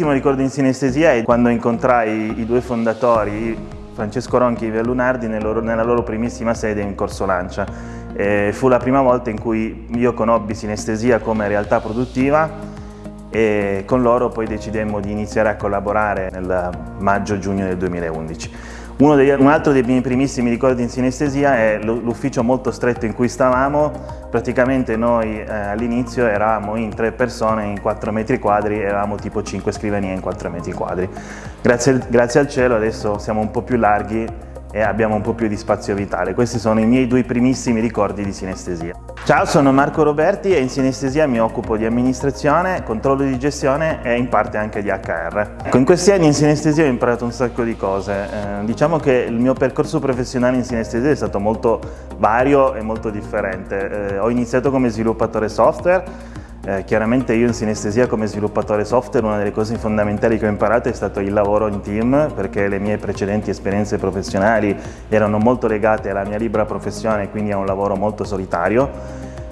primissimo ricordo in sinestesia è quando incontrai i due fondatori, Francesco Ronchi e Iver Lunardi, nella loro primissima sede in Corso Lancia. E fu la prima volta in cui io conobbi sinestesia come realtà produttiva e con loro poi decidemmo di iniziare a collaborare nel maggio-giugno del 2011. Degli, un altro dei miei primissimi ricordi in sinestesia è l'ufficio molto stretto in cui stavamo, praticamente noi eh, all'inizio eravamo in tre persone in 4 metri quadri, eravamo tipo 5 scrivanie in 4 metri quadri. Grazie, grazie al cielo adesso siamo un po' più larghi e abbiamo un po' più di spazio vitale. Questi sono i miei due primissimi ricordi di sinestesia. Ciao, sono Marco Roberti e in sinestesia mi occupo di amministrazione, controllo di gestione e in parte anche di HR. In questi anni in sinestesia ho imparato un sacco di cose. Eh, diciamo che il mio percorso professionale in sinestesia è stato molto vario e molto differente. Eh, ho iniziato come sviluppatore software, eh, chiaramente io in sinestesia come sviluppatore software una delle cose fondamentali che ho imparato è stato il lavoro in team perché le mie precedenti esperienze professionali erano molto legate alla mia libera professione quindi a un lavoro molto solitario.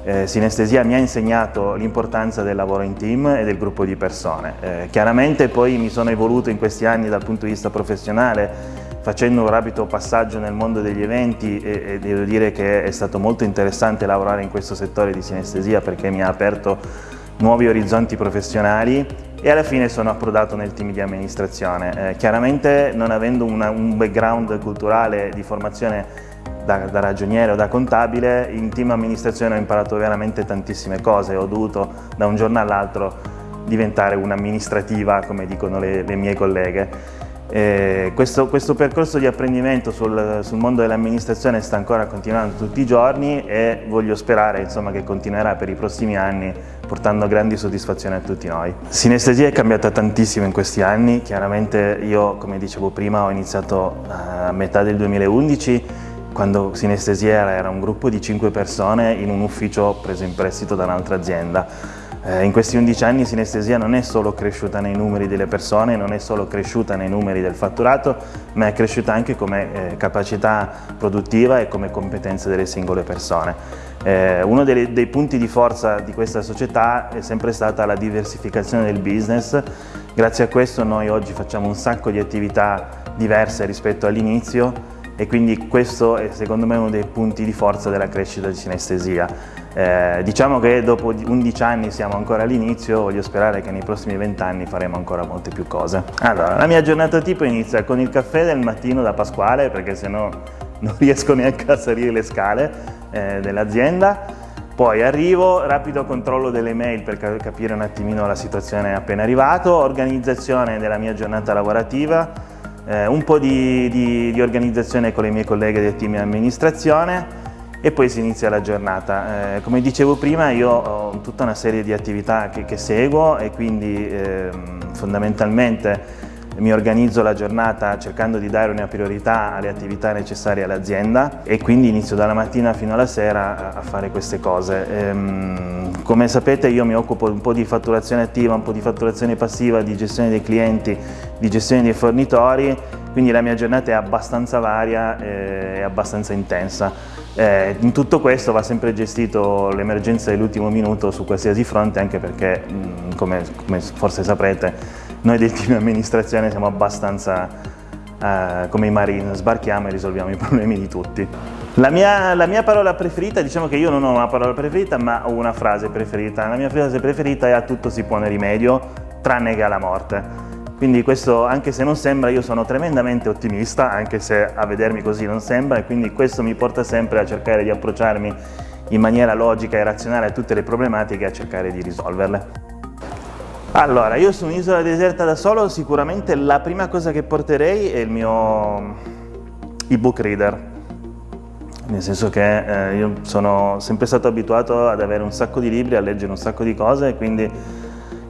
Eh, sinestesia mi ha insegnato l'importanza del lavoro in team e del gruppo di persone. Eh, chiaramente poi mi sono evoluto in questi anni dal punto di vista professionale facendo un rapido passaggio nel mondo degli eventi e, e, devo dire che è stato molto interessante lavorare in questo settore di sinestesia perché mi ha aperto nuovi orizzonti professionali e alla fine sono approdato nel team di amministrazione. Eh, chiaramente non avendo una, un background culturale di formazione da, da, ragioniere o da contabile, in team amministrazione ho imparato veramente tantissime cose, ho dovuto da un giorno all'altro diventare un'amministrativa, come dicono le, le mie colleghe. Eh, questo, questo, percorso di apprendimento sul, sul mondo dell'amministrazione sta ancora continuando tutti i giorni e voglio sperare insomma, che continuerà per i prossimi anni portando grandi soddisfazioni a tutti noi. Sinestesia è cambiata tantissimo in questi anni, chiaramente io come dicevo prima ho iniziato a metà del 2011 quando Sinestesia era un gruppo di 5 persone in un ufficio preso in prestito da un'altra azienda. Eh, in questi 11 anni Sinestesia non è solo cresciuta nei numeri delle persone, non è solo cresciuta nei numeri del fatturato, ma è cresciuta anche come eh, capacità produttiva e come competenze delle singole persone. Eh, uno dei, dei, punti di forza di questa società è sempre stata la diversificazione del business, grazie a questo noi oggi facciamo un sacco di attività diverse rispetto all'inizio e quindi questo è secondo me uno dei punti di forza della crescita di sinestesia. Eh, diciamo che dopo 11 anni siamo ancora all'inizio, voglio sperare che nei prossimi 20 anni faremo ancora molte più cose. Allora, la mia giornata tipo inizia con il caffè del mattino da Pasquale perché sennò non riesco neanche a salire le scale eh, dell'azienda. Poi arrivo, rapido controllo delle mail per capire un attimino la situazione appena arrivato, organizzazione della mia giornata lavorativa, eh, un po' di, di, di, organizzazione con le mie colleghe del team di amministrazione e poi si inizia la giornata. Eh, come dicevo prima io ho tutta una serie di attività che, che seguo e quindi eh, fondamentalmente mi organizzo la giornata cercando di dare una priorità alle attività necessarie all'azienda e quindi inizio dalla mattina fino alla sera a fare queste cose. Ehm, come sapete io mi occupo un po' di fatturazione attiva, un po' di fatturazione passiva, di gestione dei clienti, di gestione dei fornitori, quindi la mia giornata è abbastanza varia e abbastanza intensa. Eh, in tutto questo va sempre gestito l'emergenza dell'ultimo minuto su qualsiasi fronte anche perché, come, come forse saprete, noi del team amministrazione siamo abbastanza eh, come i marini, sbarchiamo e risolviamo i problemi di tutti. La mia, la mia, parola preferita, diciamo che io non ho una parola preferita ma ho una frase preferita. La mia frase preferita è a tutto si pone rimedio, tranne che alla morte. Quindi questo, anche se non sembra, io sono tremendamente ottimista, anche se a vedermi così non sembra, e quindi questo mi porta sempre a cercare di approcciarmi in maniera logica e razionale a tutte le problematiche e a cercare di risolverle. Allora, io su un'isola deserta da solo sicuramente la prima cosa che porterei è il mio ebook reader, nel senso che eh, io sono sempre stato abituato ad avere un sacco di libri, a leggere un sacco di cose, quindi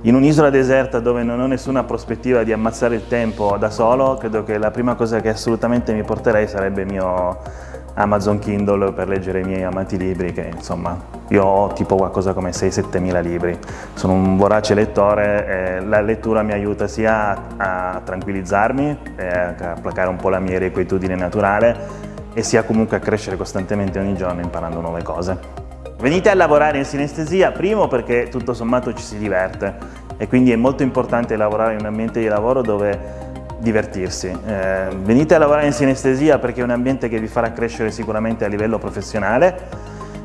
in un'isola deserta dove non ho nessuna prospettiva di ammazzare il tempo da solo, credo che la prima cosa che assolutamente mi porterei sarebbe il mio Amazon Kindle per leggere i miei amati libri che insomma io ho tipo qualcosa come 6-7 mila libri, sono un vorace lettore e la lettura mi aiuta sia a tranquillizzarmi e a placare un po' la mia irrequietudine naturale e sia comunque a crescere costantemente ogni giorno imparando nuove cose. Venite a lavorare in sinestesia, primo perché tutto sommato ci si diverte e quindi è molto importante lavorare in un ambiente di lavoro dove divertirsi. Eh, venite a lavorare in sinestesia perché è un ambiente che vi farà crescere sicuramente a livello professionale,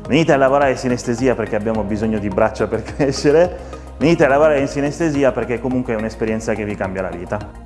venite a lavorare in sinestesia perché abbiamo bisogno di braccia per crescere, venite a lavorare in sinestesia perché comunque è un'esperienza che vi cambia la vita.